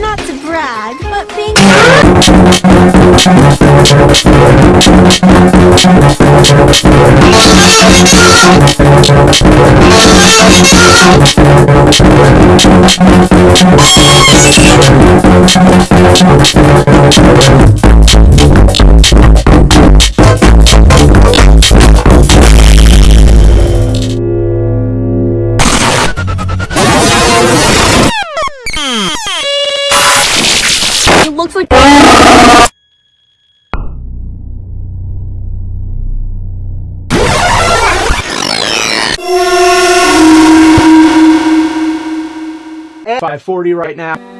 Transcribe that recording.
Not to brag, but being it looks like Five forty right now.